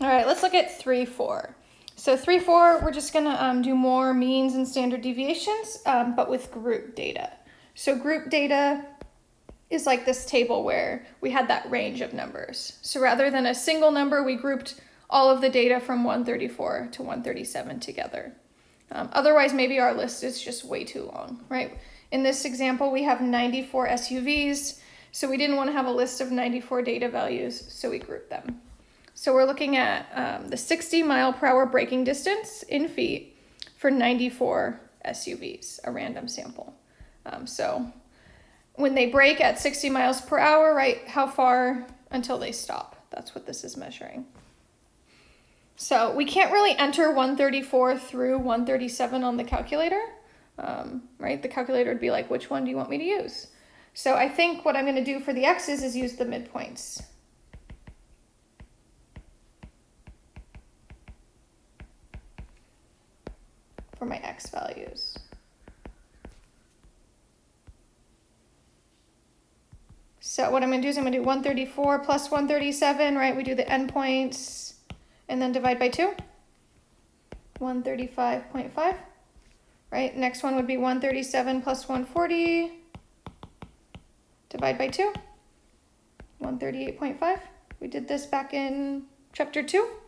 All right, let's look at 3, 4. So 3, 4, we're just going to um, do more means and standard deviations, um, but with group data. So group data is like this table where we had that range of numbers. So rather than a single number, we grouped all of the data from 134 to 137 together. Um, otherwise, maybe our list is just way too long, right? In this example, we have 94 SUVs, so we didn't want to have a list of 94 data values, so we grouped them. So we're looking at um, the 60 mile per hour braking distance in feet for 94 SUVs, a random sample. Um, so when they brake at 60 miles per hour, right, how far until they stop? That's what this is measuring. So we can't really enter 134 through 137 on the calculator, um, right? The calculator would be like, which one do you want me to use? So I think what I'm going to do for the x's is use the midpoints. For my x values. So what I'm going to do is I'm going to do 134 plus 137, right? We do the endpoints and then divide by 2. 135.5, right? Next one would be 137 plus 140, divide by 2. 138.5. We did this back in chapter 2.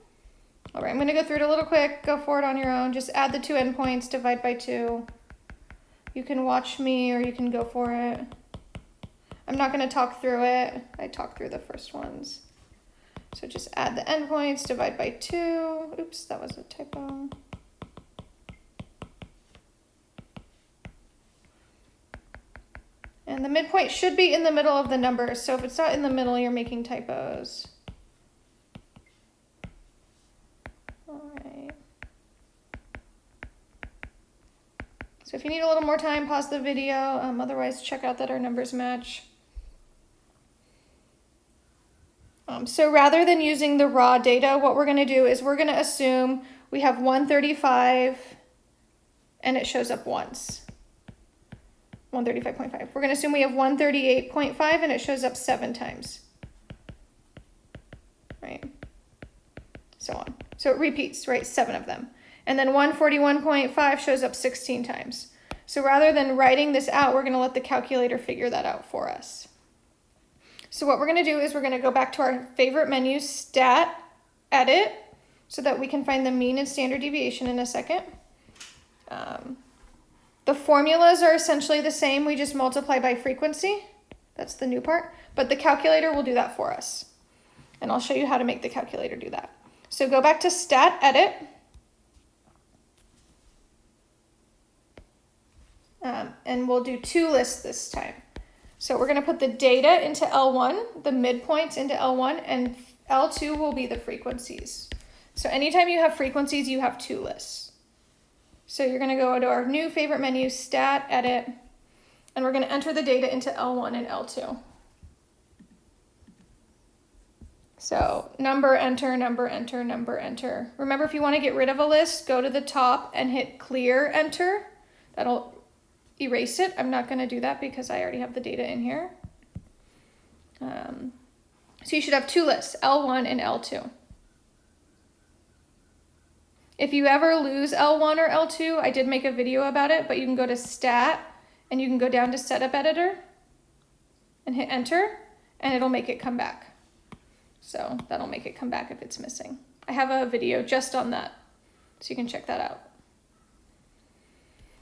All right, I'm to go through it a little quick. Go for it on your own. Just add the two endpoints, divide by 2. You can watch me or you can go for it. I'm not to talk through it. I talked through the first ones. So just add the endpoints, divide by 2. Oops, that was a typo. And the midpoint should be in the middle of the numbers. So if it's not in the middle, you're making typos. All right. So if you need a little more time, pause the video. Um, otherwise, check out that our numbers match. Um, so rather than using the raw data, what we're going to do is we're going to assume we have 135 and it shows up once. 135.5. We're going to assume we have 138.5 and it shows up seven times. Right? So on. So it repeats, right? Seven of them. And then 141.5 shows up 16 times. So rather than writing this out, we're going to let the calculator figure that out for us. So what we're going to do is we're going to go back to our favorite menu, Stat, Edit, so that we can find the mean and standard deviation in a second. Um, the formulas are essentially the same. We just multiply by frequency. That's the new part. But the calculator will do that for us. And I'll show you how to make the calculator do that. So go back to Stat, Edit. Um, and we'll do two lists this time. So we're going to put the data into L1, the midpoints into L1, and L2 will be the frequencies. So anytime you have frequencies, you have two lists. So you're going to go to our new favorite menu, Stat, Edit, and we're going to enter the data into L1 and L2. So number, enter, number, enter, number, enter. Remember, if you want to get rid of a list, go to the top and hit clear, enter. That'll erase it. I'm not going to do that because I already have the data in here. Um, so you should have two lists, L1 and L2. If you ever lose L1 or L2, I did make a video about it, but you can go to Stat and you can go down to Setup Editor and hit Enter and it'll make it come back. So that'll make it come back if it's missing. I have a video just on that, so you can check that out.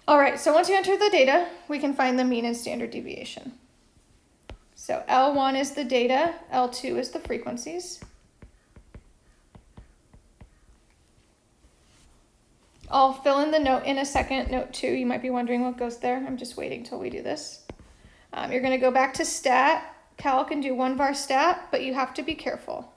All right, so once you enter the data, we can find the mean and standard deviation. So L1 is the data, L2 is the frequencies. I'll fill in the note in a second, note two. You might be wondering what goes there. I'm just waiting till we do this. Um, you're gonna go back to stat, calc can do one var stat, but you have to be careful.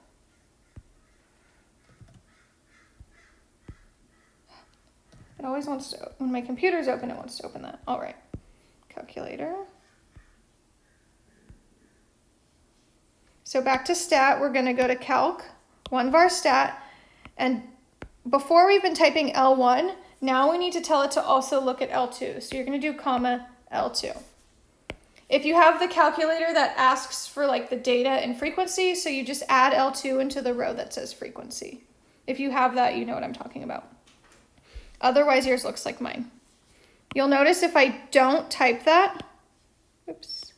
It always wants to, when my computer's open, it wants to open that. All right, calculator. So back to stat, we're gonna go to calc, one var stat, and before we've been typing L1, now we need to tell it to also look at L2. So you're gonna do comma L2. If you have the calculator that asks for like the data and frequency, so you just add L2 into the row that says frequency. If you have that, you know what I'm talking about. Otherwise, yours looks like mine. You'll notice if I don't type that, oops,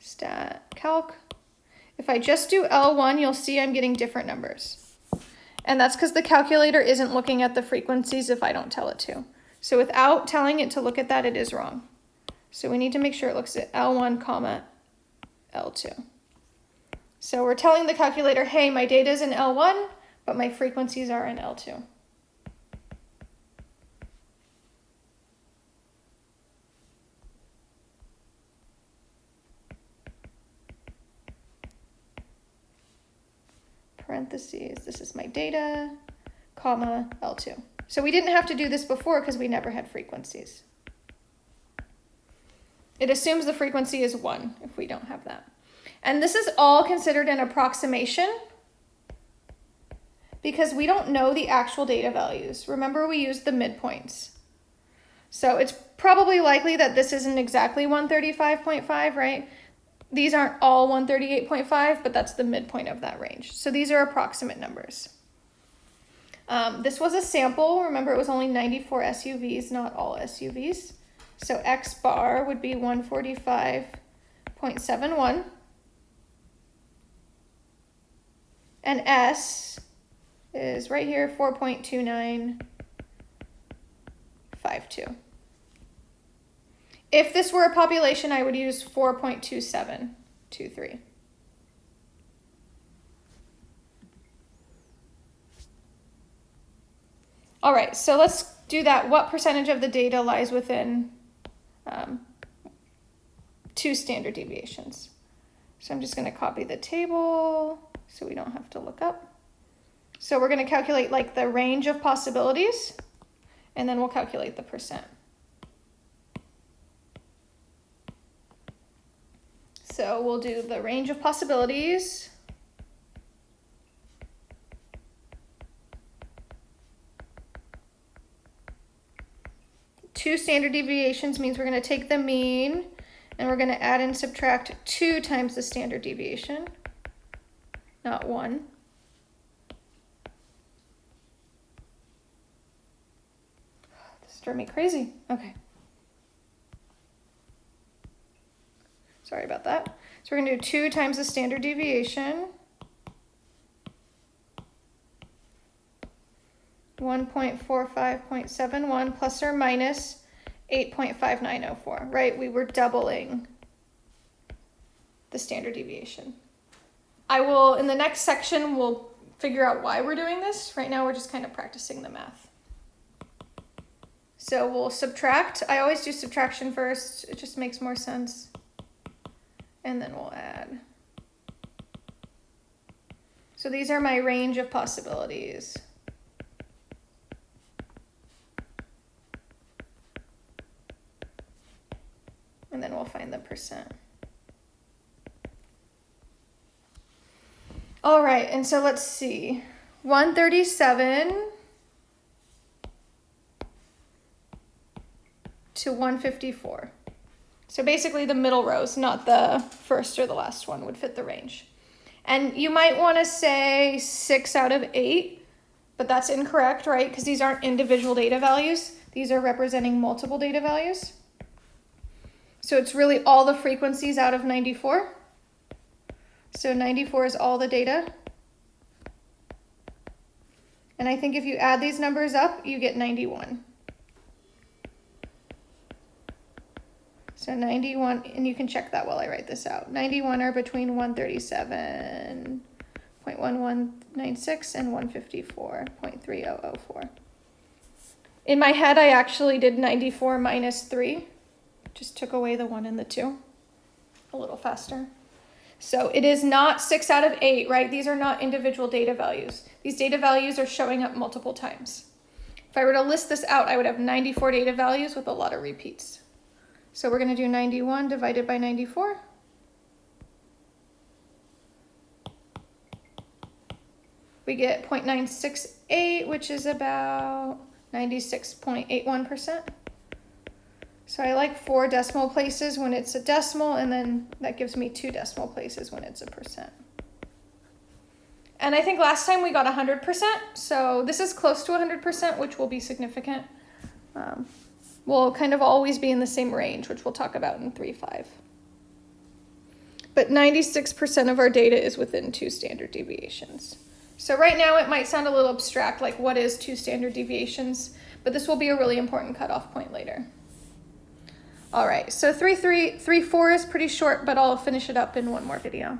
stat calc, if I just do L1, you'll see I'm getting different numbers. And that's because the calculator isn't looking at the frequencies if I don't tell it to. So without telling it to look at that, it is wrong. So we need to make sure it looks at L1 comma L2. So we're telling the calculator, hey, my data is in L1, but my frequencies are in L2. parentheses, this is my data, comma, L2. So we didn't have to do this before because we never had frequencies. It assumes the frequency is 1 if we don't have that. And this is all considered an approximation because we don't know the actual data values. Remember we used the midpoints. So it's probably likely that this isn't exactly 135.5, right? These aren't all 138.5, but that's the midpoint of that range. So these are approximate numbers. Um, this was a sample. Remember, it was only 94 SUVs, not all SUVs. So X bar would be 145.71. And S is right here, 4.2952. If this were a population, I would use 4.2723. All right, so let's do that. What percentage of the data lies within two standard deviations? So I'm just going to copy the table so we don't have to look up. So we're going to calculate like the range of possibilities, and then we'll calculate the percent. So we'll do the range of possibilities. Two standard deviations means we're going to take the mean and we're going to add and subtract 2 times the standard deviation, not 1. This drove me crazy. Okay. Sorry about that. So we're going to do 2 times the standard deviation. 1.45.71 plus or minus 8.5904, right? We were doubling the standard deviation. I will, in the next section, we'll figure out why we're doing this. Right now, we're just kind of practicing the math. So we'll subtract. I always do subtraction first. It just makes more sense and then we'll add. So these are my range of possibilities. And then we'll find the percent. All right, and so let's see. 137 to 154. So basically the middle rows, not the first or the last one, would fit the range. And you might want to say six out of eight, but that's incorrect, right? Because these aren't individual data values. These are representing multiple data values. So it's really all the frequencies out of 94. So 94 is all the data. And I think if you add these numbers up, you get 91. So 91, and you can check that while I write this out. 91 are between 137.1196 and 154.3004. In my head, I actually did 94 minus 3. Just took away the 1 and the 2 a little faster. So it is not 6 out of 8, right? These are not individual data values. These data values are showing up multiple times. If I were to list this out, I would have 94 data values with a lot of repeats. So we're going to do 91 divided by 94. We get 0.968, which is about 96.81%. So I like four decimal places when it's a decimal, and then that gives me two decimal places when it's a percent. And I think last time we got 100%, so this is close to 100%, which will be significant. Um, we'll kind of always be in the same range, which we'll talk about in 3.5. But 96% of our data is within two standard deviations. So right now it might sound a little abstract, like what is two standard deviations, but this will be a really important cutoff point later. All right, so 3, 3, 3, 4 is pretty short, but I'll finish it up in one more video.